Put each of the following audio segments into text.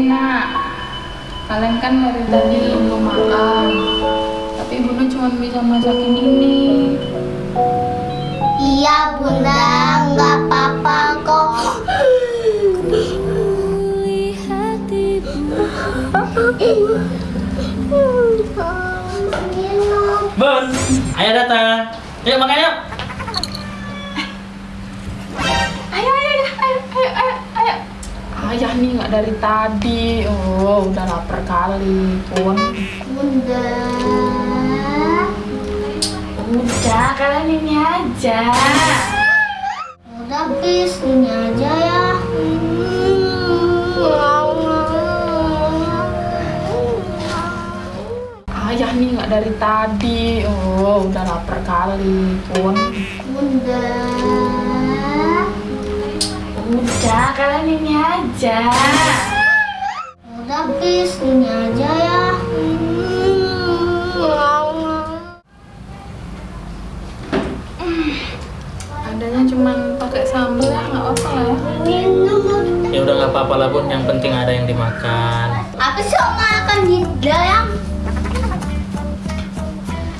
Nak, kalian kan dari tadi belum makan, tapi bunda cuma bisa masakin ini. Iya bunda, nggak apa-apa kok. Bun, ayo datang. Yuk makan yuk. Ayah nih nggak dari tadi. Oh, udah lapar kali pun. Bunda. Udah, kalian ini aja. Udah bis, ini aja ya. Ayah nih nggak dari tadi. Oh, udah lapar kali pun. Bunda. Udah, ini aja. Udah bis, ini aja ya. Adanya cuma pakai sambal ya, nggak apa lah ya. Ya udah nggak apa-apa lah bun. Yang penting ada yang dimakan. Apa sih om makan di dalam?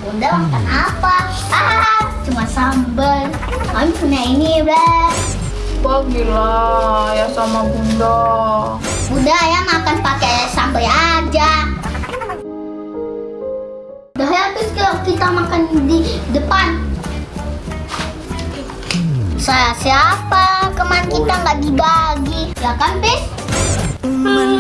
Bunda makan apa? Ah, cuma sambal. Kami punya ini, Bunda. Wah gila, ya sama bunda. Bunda ya makan pakai sambal aja. Udah ya habis kalau kita makan di depan. Saya siapa? Kemarin kita nggak dibagi, ya kan, Bis? Lah.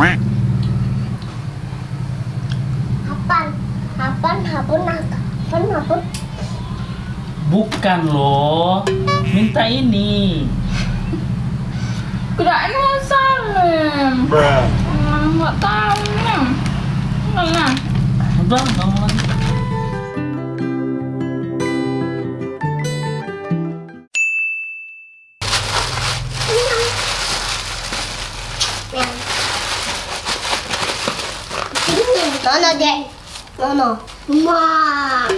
Apaan? Apaan? Apaan? Apaan? Apaan? Bukan loh. Minta ini. Kirain mau salim. Bruh. Nggak tahu nih. Mana? Udah, nggak mau lagi. Mono de. Mono. Ma.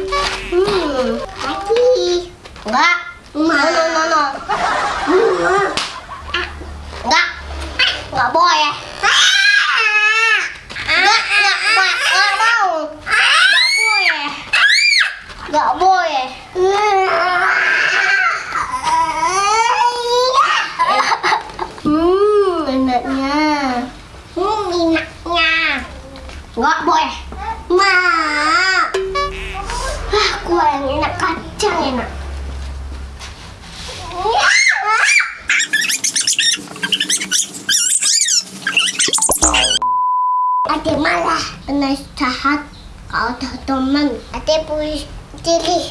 Hmm. Happy. Ma. Mono, mono. Boleh. Ma. Ah, gua yang enak kacang enak. Ate malah penasehat kalau teman. Ate puisi cili.